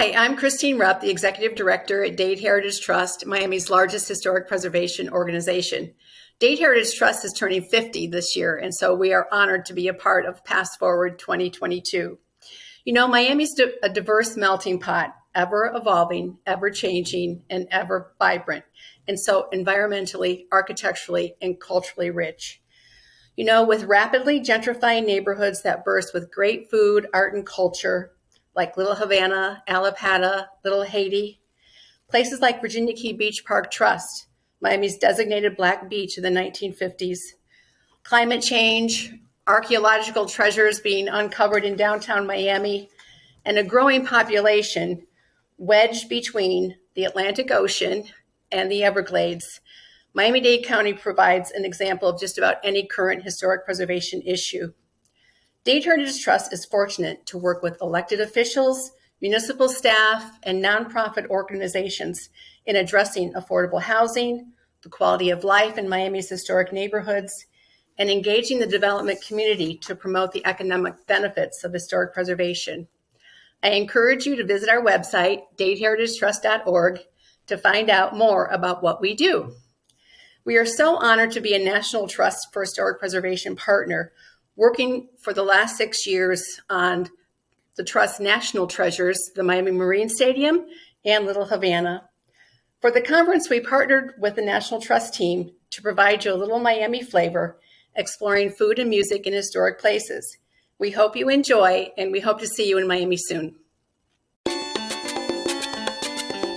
I'm Christine Rupp, the Executive Director at Dade Heritage Trust, Miami's largest historic preservation organization. Dade Heritage Trust is turning 50 this year, and so we are honored to be a part of Past Forward 2022. You know, Miami's a diverse melting pot, ever evolving, ever changing, and ever vibrant, and so environmentally, architecturally, and culturally rich. You know, with rapidly gentrifying neighborhoods that burst with great food, art, and culture, like Little Havana, Allapattah, Little Haiti, places like Virginia Key Beach Park Trust, Miami's designated black beach in the 1950s. Climate change, archaeological treasures being uncovered in downtown Miami, and a growing population wedged between the Atlantic Ocean and the Everglades. Miami Dade County provides an example of just about any current historic preservation issue. Dade Heritage Trust is fortunate to work with elected officials, municipal staff, and nonprofit organizations in addressing affordable housing, the quality of life in Miami's historic neighborhoods, and engaging the development community to promote the economic benefits of historic preservation. I encourage you to visit our website, dadeheritagetrust.org, to find out more about what we do. We are so honored to be a National Trust for Historic Preservation partner, working for the last six years on the Trust National Treasures, the Miami Marine Stadium, and Little Havana. For the conference, we partnered with the National Trust team to provide you a little Miami flavor, exploring food and music in historic places. We hope you enjoy, and we hope to see you in Miami soon.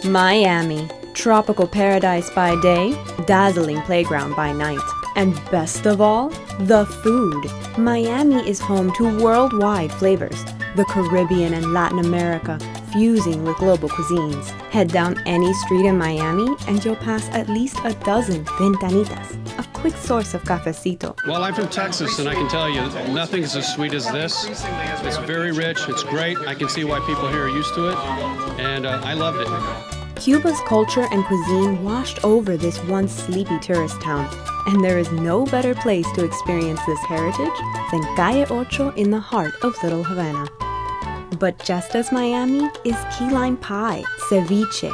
Miami, tropical paradise by day, dazzling playground by night. And best of all, the food. Miami is home to worldwide flavors. The Caribbean and Latin America, fusing with global cuisines. Head down any street in Miami and you'll pass at least a dozen ventanitas, a quick source of cafecito. Well, I'm from Texas and I can tell you nothing's as sweet as this. It's very rich, it's great. I can see why people here are used to it, and uh, I loved it. Cuba's culture and cuisine washed over this once sleepy tourist town, and there is no better place to experience this heritage than Calle Ocho in the heart of Little Havana. But just as Miami is key lime pie, ceviche,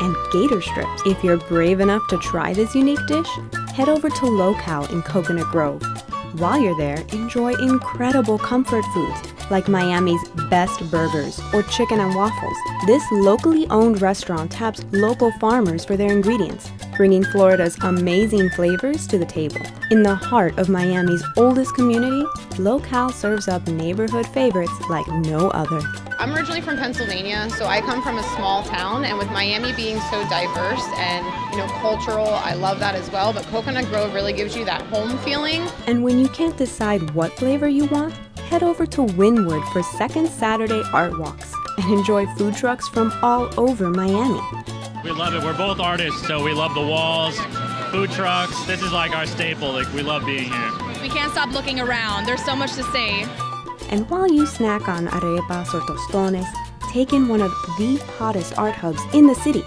and gator strips. If you're brave enough to try this unique dish, head over to LoKal in Coconut Grove. While you're there, enjoy incredible comfort foods like Miami's best burgers or chicken and waffles. This locally owned restaurant taps local farmers for their ingredients, bringing Florida's amazing flavors to the table. In the heart of Miami's oldest community, LoKal serves up neighborhood favorites like no other. I'm originally from Pennsylvania, so I come from a small town, and with Miami being so diverse and you know cultural, I love that as well. But Coconut Grove really gives you that home feeling. And when you can't decide what flavor you want, head over to Wynwood for second Saturday art walks and enjoy food trucks from all over Miami. We love it. We're both artists, so we love the walls, food trucks. This is like our staple. Like we love being here. We can't stop looking around. There's so much to see. And while you snack on arepas or tostones, take in one of the hottest art hubs in the city.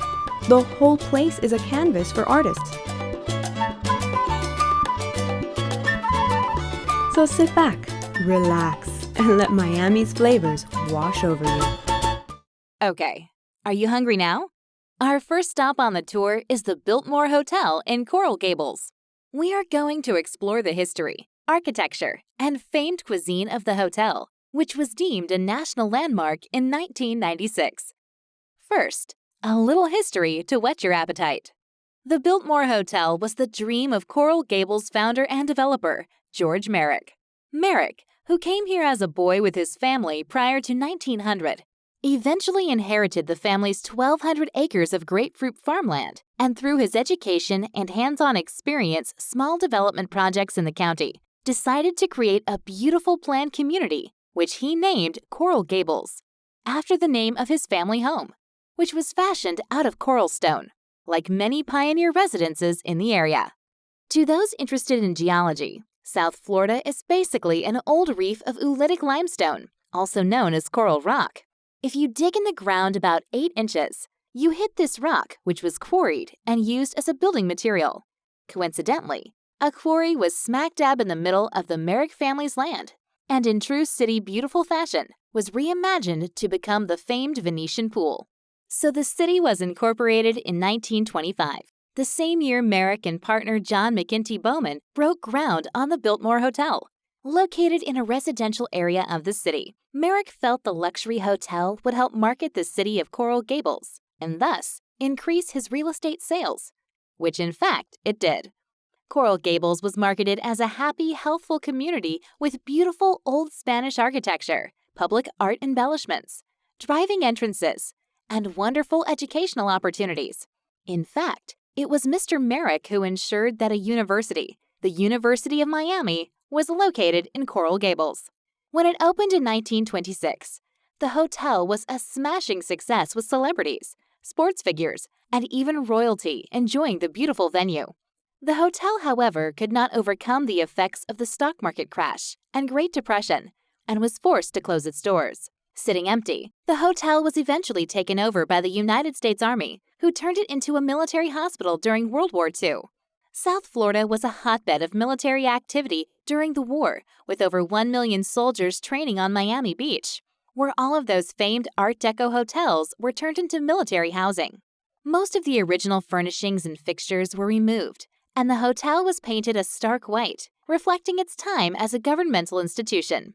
The whole place is a canvas for artists. So sit back, relax, and let Miami's flavors wash over you. Okay, are you hungry now? Our first stop on the tour is the Biltmore Hotel in Coral Gables. We are going to explore the history, architecture, and famed cuisine of the hotel, which was deemed a national landmark in 1996. First, a little history to whet your appetite. The Biltmore Hotel was the dream of Coral Gables founder and developer, George Merrick. Merrick, who came here as a boy with his family prior to 1900, eventually inherited the family's 1,200 acres of grapefruit farmland, and through his education and hands on experience, small development projects in the county, decided to create a beautiful planned community, which he named Coral Gables, after the name of his family home, which was fashioned out of coral stone, like many pioneer residences in the area. To those interested in geology, South Florida is basically an old reef of oolitic limestone, also known as coral rock. If you dig in the ground about 8 inches, you hit this rock, which was quarried and used as a building material. Coincidentally, a quarry was smack dab in the middle of the Merrick family's land, and in true city beautiful fashion, was reimagined to become the famed Venetian pool. So the city was incorporated in 1925, the same year Merrick and partner John McEntee Bowman broke ground on the Biltmore Hotel. Located in a residential area of the city, Merrick felt the luxury hotel would help market the city of Coral Gables and thus increase his real estate sales, which in fact it did. Coral Gables was marketed as a happy, healthful community with beautiful old Spanish architecture, public art embellishments, driving entrances, and wonderful educational opportunities. In fact, it was Mr. Merrick who ensured that a university, the University of Miami, was located in Coral Gables. When it opened in 1926, the hotel was a smashing success with celebrities, sports figures, and even royalty enjoying the beautiful venue. The hotel, however, could not overcome the effects of the stock market crash and Great Depression and was forced to close its doors. Sitting empty, the hotel was eventually taken over by the United States Army, who turned it into a military hospital during World War II. South Florida was a hotbed of military activity during the war, with over 1 million soldiers training on Miami Beach, where all of those famed Art Deco hotels were turned into military housing. Most of the original furnishings and fixtures were removed, and the hotel was painted a stark white, reflecting its time as a governmental institution.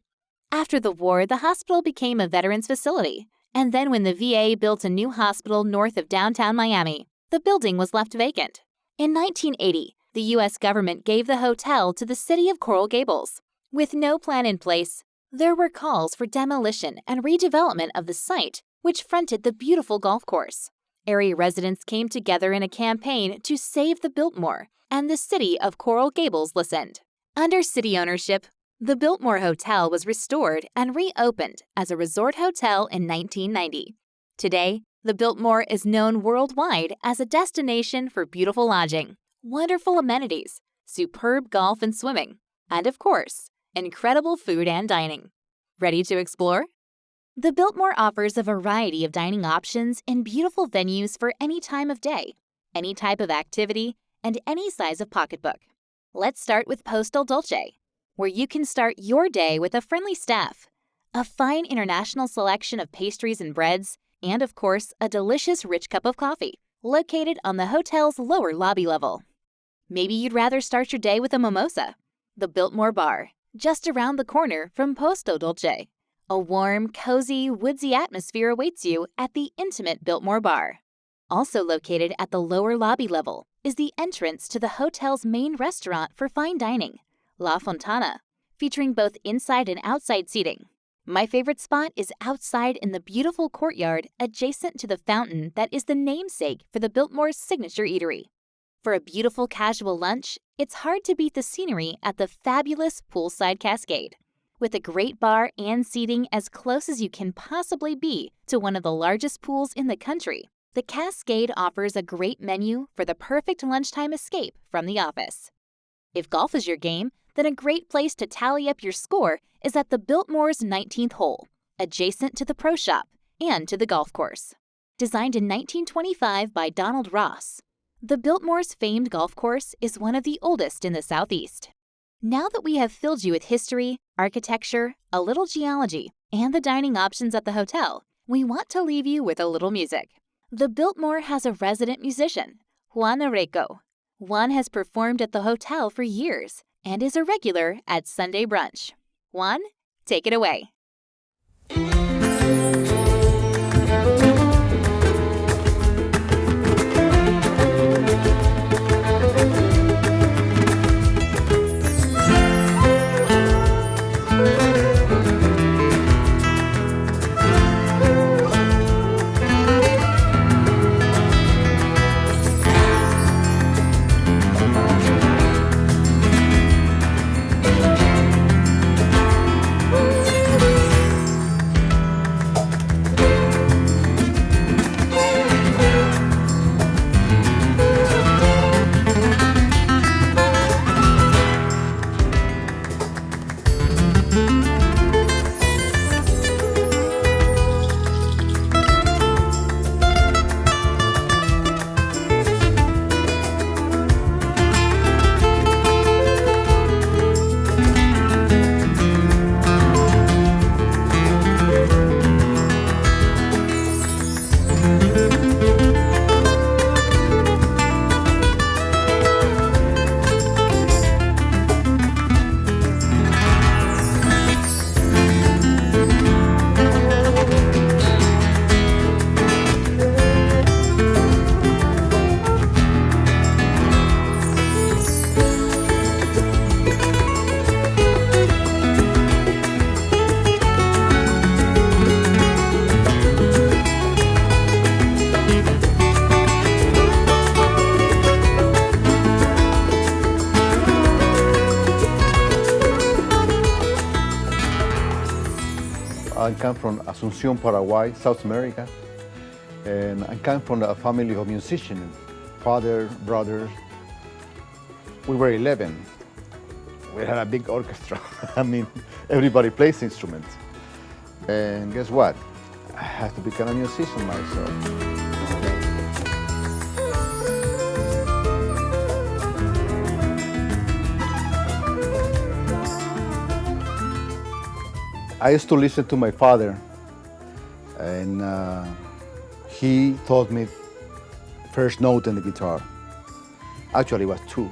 After the war, the hospital became a veterans facility, and then when the VA built a new hospital north of downtown Miami, the building was left vacant. In 1980, the U.S. government gave the hotel to the city of Coral Gables. With no plan in place, there were calls for demolition and redevelopment of the site, which fronted the beautiful golf course. Area residents came together in a campaign to save the Biltmore and the city of Coral Gables listened. Under city ownership, the Biltmore Hotel was restored and reopened as a resort hotel in 1990. Today, the Biltmore is known worldwide as a destination for beautiful lodging, wonderful amenities, superb golf and swimming, and of course, incredible food and dining. Ready to explore? The Biltmore offers a variety of dining options in beautiful venues for any time of day, any type of activity, and any size of pocketbook. Let's start with Posto Dolce, where you can start your day with a friendly staff, a fine international selection of pastries and breads, and of course, a delicious rich cup of coffee, located on the hotel's lower lobby level. Maybe you'd rather start your day with a mimosa. The Biltmore Bar, just around the corner from Posto Dolce. A warm, cozy, woodsy atmosphere awaits you at the intimate Biltmore Bar. Also located at the lower lobby level is the entrance to the hotel's main restaurant for fine dining, La Fontana, featuring both inside and outside seating. My favorite spot is outside in the beautiful courtyard adjacent to the fountain that is the namesake for the Biltmore's signature eatery. For a beautiful casual lunch, it's hard to beat the scenery at the fabulous poolside cascade. With a great bar and seating as close as you can possibly be to one of the largest pools in the country, the Cascade offers a great menu for the perfect lunchtime escape from the office. If golf is your game, then a great place to tally up your score is at the Biltmore's 19th hole, adjacent to the pro shop and to the golf course. Designed in 1925 by Donald Ross, the Biltmore's famed golf course is one of the oldest in the Southeast. Now that we have filled you with history, architecture, a little geology, and the dining options at the hotel, we want to leave you with a little music. The Biltmore has a resident musician, Juan Areco. Juan has performed at the hotel for years and is a regular at Sunday brunch. Juan, take it away. Come from Asunción, Paraguay, South America. And I come from a family of musicians, father, brother. We were 11. We had a big orchestra. I mean, everybody plays instruments. And guess what? I had to become a musician myself. I used to listen to my father, and uh, he taught me first note on the guitar. Actually, it was two.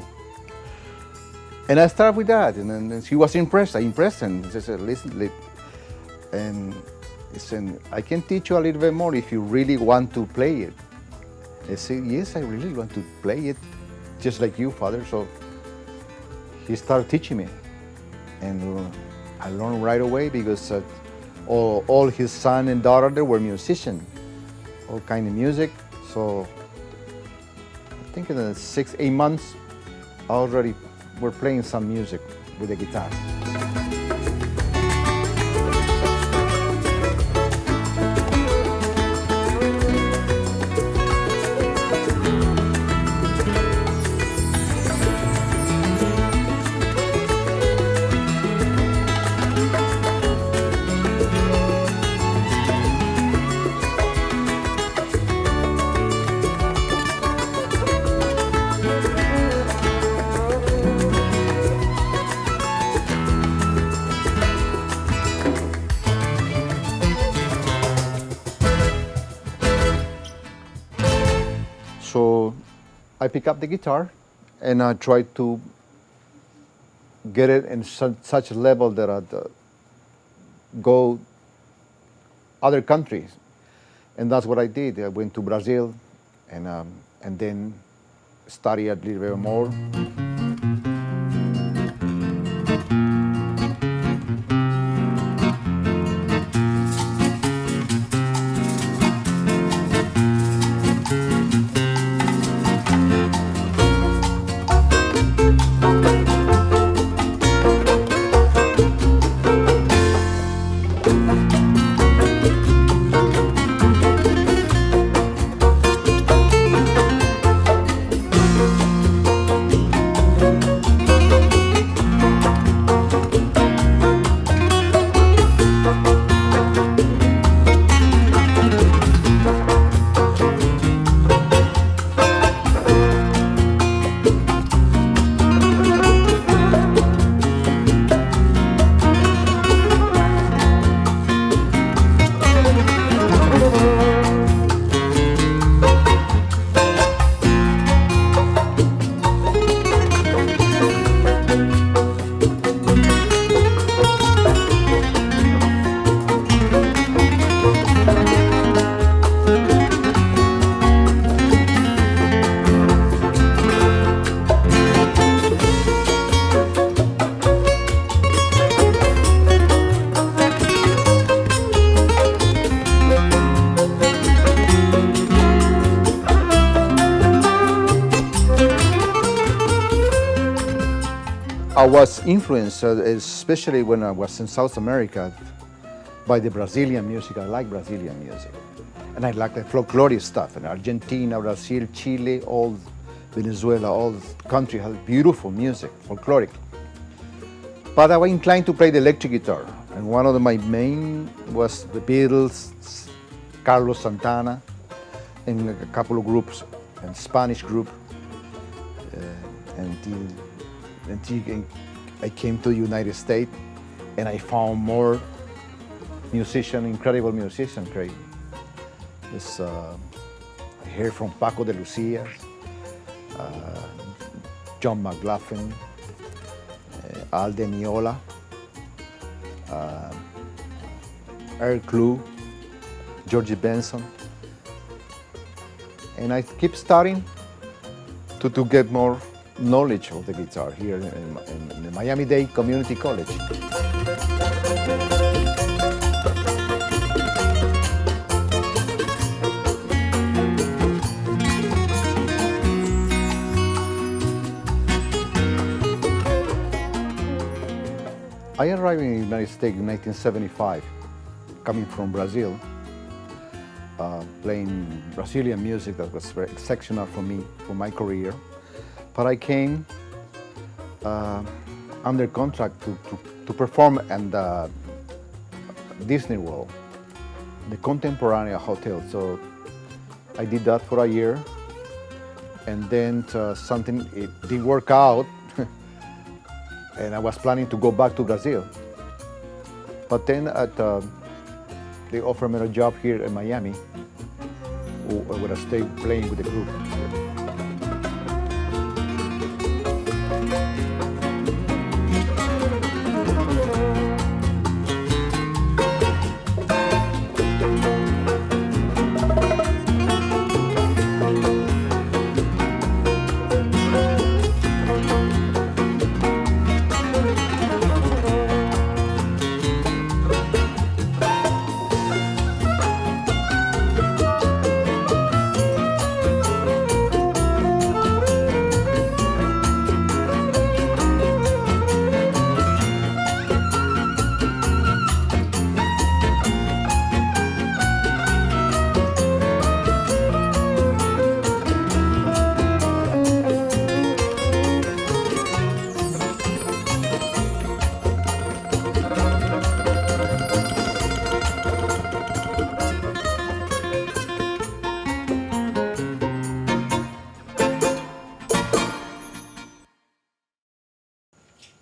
And I started with that, and then he was impressed. I impressed him. He said, "Listen, li-" and he said, "I can teach you a little bit more if you really want to play it." I said, "Yes, I really want to play it, just like you, father." So he started teaching me, and uh, I learned right away because uh, all, all his son and daughter they were musicians, all kind of music. So I think in the six, eight months, I already were playing some music with the guitar. Pick up the guitar and I try to get it in su- such a level that I'd uh, go other countries. And that's what I did. I went to Brazil and, um, and then studied a little bit more. I was influenced, uh, especially when I was in South America, by the Brazilian music. I like Brazilian music. And I like the folkloric stuff. And Argentina, Brazil, Chile, all Venezuela, all country has beautiful music, folkloric. But I was inclined to play the electric guitar. And one of the, my main was the Beatles, Carlos Santana, and a couple of groups, and Spanish group. Uh, until, until I came to the United States and I found more musician, incredible musician, Craig. This, uh, I hear from Paco de Lucia, uh, John McLaughlin, uh, Al Di Meola, uh, Earl Klugh, Georgie Benson. And I keep studying to, to get more knowledge of the guitar here in, in, the Miami-Dade Community College. I arrived in the United States in 1975, coming from Brazil, uh, playing Brazilian music that was very exceptional for me, for my career. But I came uh, under contract to, to, to perform at the Disney World, the Contemporary Hotel. So I did that for a year, and then uh, something it didn't work out, and I was planning to go back to Brazil. But then at, uh, they offered me a job here in Miami, where I stayed playing with the group.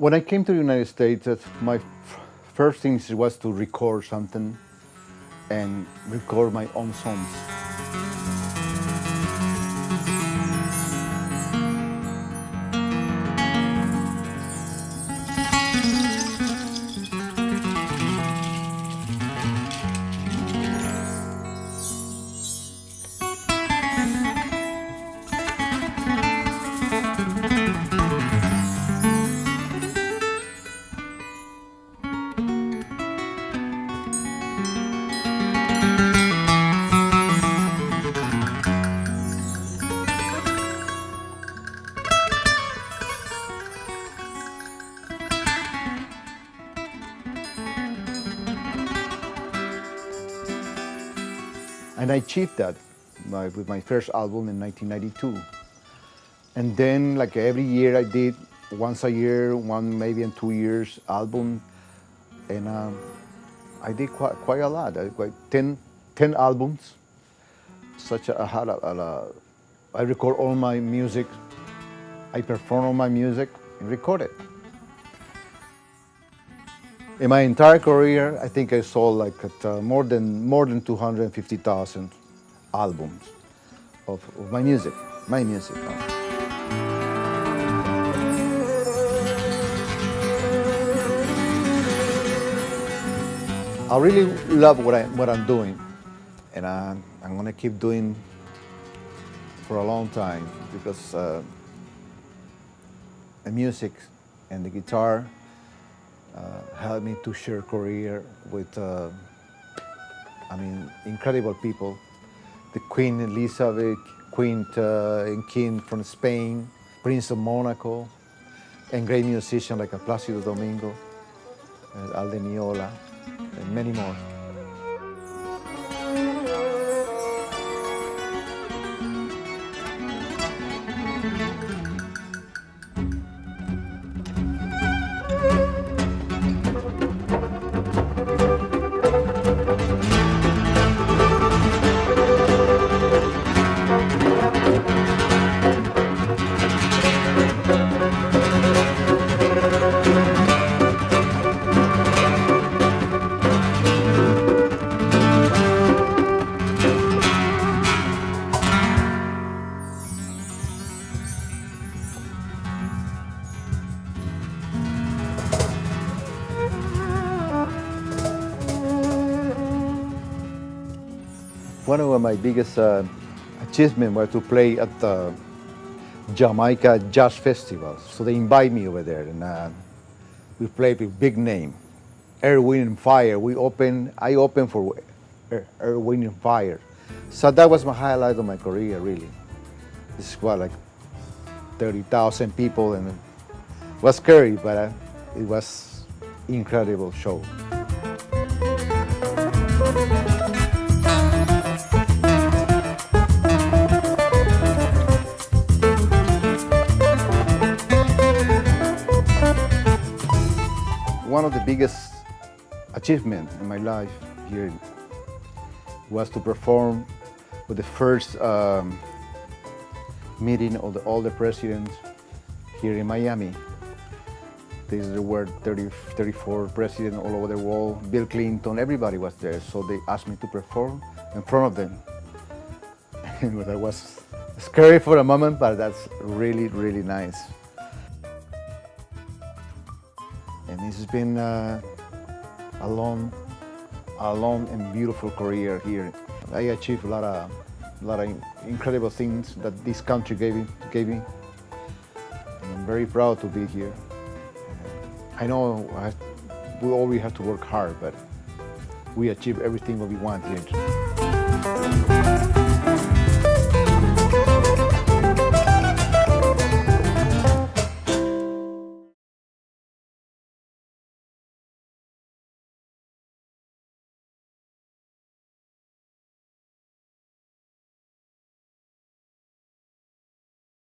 When I came to the United States, my first thing was to record something and record my own songs. Achieved that my, with my first album in 1992. And then, like every year, I did once a year, one maybe in two years album, and um, I did quite, quite a lot. I quite 10, 10 albums. Such a, I had a, a, I record all my music, I perform all my music and record it. In my entire career, I think I sold like uh, more than more than 250,000 albums of, of, my music, my music. I really love what, I, what I'm doing, and I, I'm gonna keep doing for a long time because uh, the music and the guitar helped me to share career with, uh, I mean, incredible people. The Queen Elizabeth, Queen uh, and King from Spain, Prince of Monaco, and great musicians like Plácido Domingo, Al Di Meola, and many more. My biggest uh, achievements was to play at the Jamaica Jazz Festival. So they invite me over there and uh, we played with big name. Earth, Wind and Fire. We open, I opened for Earth, Wind and Fire. So that was my highlight of my career, really. This is what, like 30,000 people and it was scary, but uh, it was incredible show. Of the biggest achievements in my life here was to perform with the first um, meeting of the, all the presidents here in Miami. This is where 30, 34 presidents all over the world, Bill Clinton, everybody was there. So they asked me to perform in front of them. That was scary for a moment, but that's really, really nice. And this has been uh, a long, a long and beautiful career here. I achieved a lot of, a lot of incredible things that this country gave me. Gave me. And I'm very proud to be here. I know I, we always have to work hard, but we achieve everything that we want here.